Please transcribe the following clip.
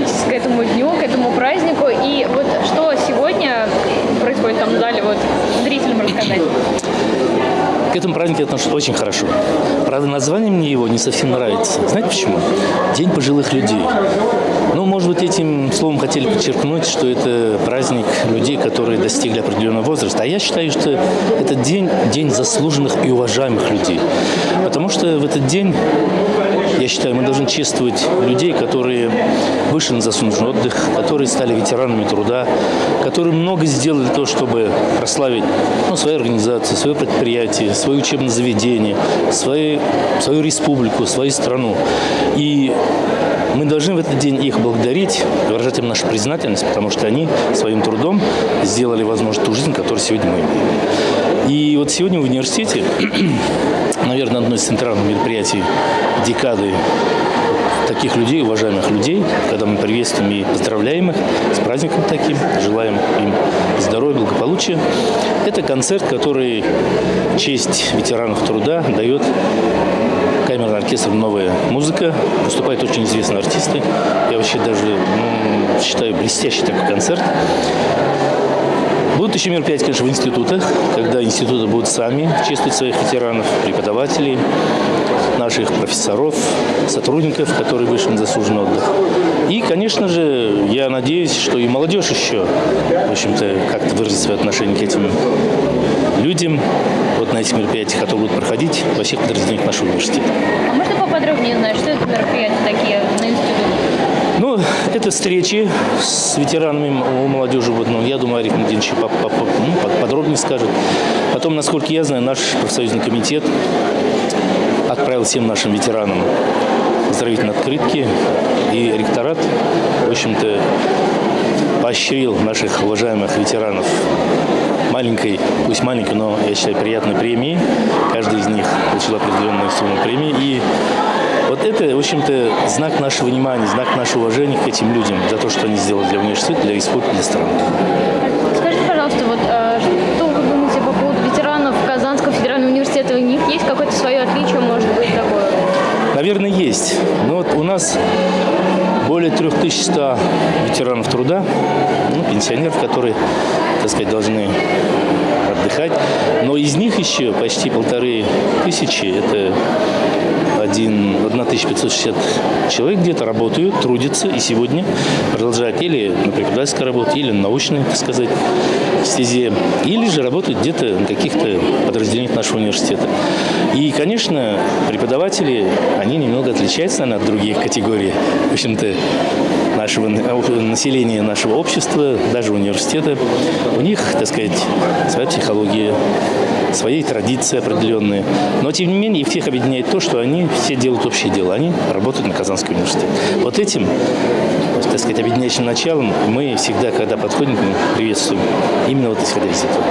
готовитесь к этому дню, к этому празднику. И вот что сегодня происходит там в зале, вот зрителям рассказать? К этому празднику я отношусь очень хорошо. Правда, название мне его не совсем нравится. Знаете почему? День пожилых людей. Ну, может быть, этим словом хотели подчеркнуть, что это праздник людей, которые достигли определенного возраста. А я считаю, что этот день – день заслуженных и уважаемых людей. Потому что в этот день считаю, мы должны чествовать людей, которые вышли на заслуженный отдых, которые стали ветеранами труда, которые много сделали того, чтобы прославить ну, свою организацию, свое предприятие, свое учебное заведение, свою, свою республику, свою страну. И мы должны в этот день их благодарить, выражать им нашу признательность, потому что они своим трудом сделали возможность ту жизнь, которую сегодня мы имеем. И вот сегодня в университете наверное, одно из центральных мероприятий декады таких людей, уважаемых людей, когда мы приветствуем и поздравляем их с праздником таким, желаем им здоровья, благополучия. Это концерт, который честь ветеранов труда дает камерный оркестр «Новая музыка». Выступают очень известные артисты. Я вообще даже ну, считаю блестящий такой концерт. Будут еще мероприятия, конечно, в институтах, когда институты будут сами чествовать своих ветеранов, преподавателей, наших профессоров, сотрудников, которые вышли на заслуженный отдых. И, конечно же, я надеюсь, что и молодежь еще, в общем-то, как-то выразит свое отношение к этим людям вот на этих мероприятиях, которые будут проходить во всех подразделениях нашего университета. А можно поподробнее узнать, что это мероприятия такие? Ну, это встречи с ветеранами молодежи. Вот, ну, я думаю, Ариф Мадинович ну, подробнее скажет. Потом, насколько я знаю, наш профсоюзный комитет отправил всем нашим ветеранам поздравительные открытки. И ректорат, в общем-то, поощрил наших уважаемых ветеранов маленькой, пусть маленькой, но, я считаю, приятной премией. Каждый из них получил определенную сумму премии. И вот это, в общем-то, знак нашего внимания, знак нашего уважения к этим людям за то, что они сделали для университета, для республики, для страны. Скажите, пожалуйста, вот э, что вы думаете по поводу ветеранов Казанского федерального университета? У них есть какое-то свое отличие, может быть, такое? Наверное, есть. Но вот у нас более 3100 ветеранов труда, ну, пенсионеров, которые, так сказать, должны отдыхать. Но из них еще почти полторы тысячи, это один, 1560 человек где-то работают, трудятся и сегодня продолжают или на преподавательской работе, или на научной, так сказать, стезе, или же работают где-то на каких-то подразделениях нашего университета. И, конечно, преподаватели, они немного отличаются, наверное, от других категорий. В общем-то, нашего населения, нашего общества, даже университета. У них, так сказать, своя психология, свои традиции определенные. Но, тем не менее, их всех объединяет то, что они все делают общее дело. Они работают на Казанский университет. Вот этим, так сказать, объединяющим началом мы всегда, когда подходим приветствуем. Именно вот исходя из этого.